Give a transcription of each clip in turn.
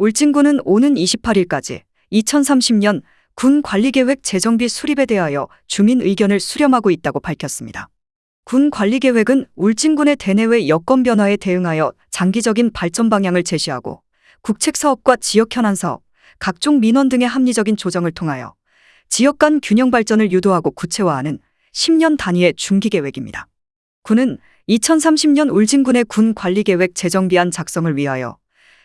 울진군은 오는 28일까지 2030년 군 관리계획 재정비 수립에 대하여 주민 의견을 수렴하고 있다고 밝혔습니다. 군 관리계획은 울진군의 대내외 여건 변화에 대응하여 장기적인 발전 방향을 제시하고 국책 사업과 지역 현안 사업, 각종 민원 등의 합리적인 조정을 통하여 지역 간 균형 발전을 유도하고 구체화하는 10년 단위의 중기 계획입니다. 군은 2030년 울진군의 군 관리계획 재정비안 작성을 위하여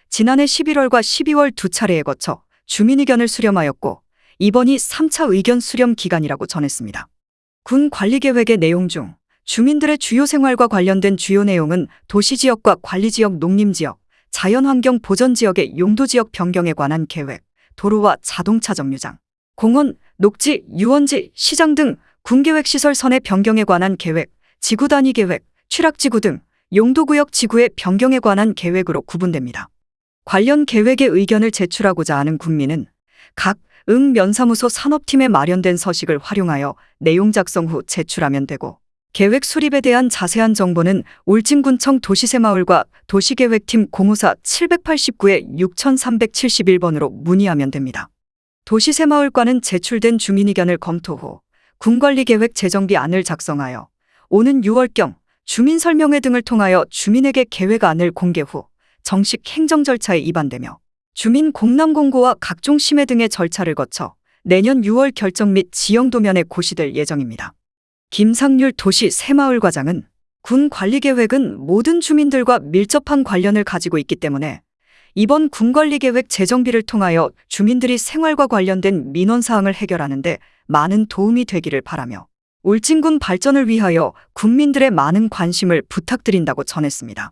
지난해 11월과 12월 두 차례에 거쳐 주민 의견을 수렴하였고 이번이 3차 의견 수렴 기간이라고 전했습니다. 군 관리계획의 내용 중 주민들의 주요 생활과 관련된 주요 내용은 도시지역과 관리지역 농림지역, 자연환경 보전지역의 용도지역 변경에 관한 계획, 도로와 자동차 정류장, 공원, 녹지, 유원지, 시장 등 군계획시설 선의 변경에 관한 계획, 지구 단위 계획, 취락지구 등 용도구역 지구의 변경에 관한 계획으로 구분됩니다. 관련 계획의 의견을 제출하고자 하는 국민은 각 응 면사무소 산업팀에 마련된 서식을 활용하여 내용 작성 후 제출하면 되고 계획 수립에 대한 자세한 정보는 울진군청 도시새마을과 도시계획팀 054 789의 6371번으로 문의하면 됩니다. 도시새마을과는 제출된 주민의견을 검토 후 군관리계획 재정비안을 작성하여 오는 6월경 주민설명회 등을 통하여 주민에게 계획안을 공개 후 정식 행정 절차에 입안되며 주민 공람 공고와 각종 심의 등의 절차를 거쳐 내년 6월 결정 및 지형 도면에 고시될 예정입니다. 김상률 도시 새마을 과장은 군 관리 계획은 모든 주민들과 밀접한 관련을 가지고 있기 때문에 이번 군 관리 계획 재정비를 통하여 주민들이 생활과 관련된 민원 사항을 해결하는데 많은 도움이 되기를 바라며 울진군 발전을 위하여 국민들의 많은 관심을 부탁드린다고 전했습니다.